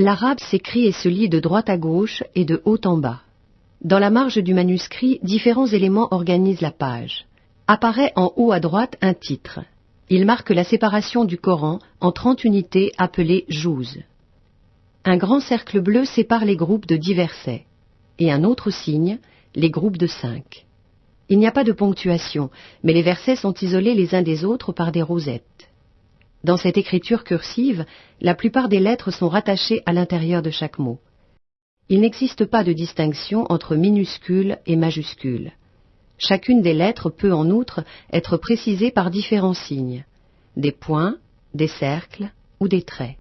L'arabe s'écrit et se lit de droite à gauche et de haut en bas. Dans la marge du manuscrit, différents éléments organisent la page. Apparaît en haut à droite un titre. Il marque la séparation du Coran en trente unités appelées jouz. Un grand cercle bleu sépare les groupes de dix versets, et un autre signe, les groupes de cinq. Il n'y a pas de ponctuation, mais les versets sont isolés les uns des autres par des rosettes. Dans cette écriture cursive, la plupart des lettres sont rattachées à l'intérieur de chaque mot. Il n'existe pas de distinction entre minuscules et majuscules. Chacune des lettres peut en outre être précisée par différents signes, des points, des cercles ou des traits.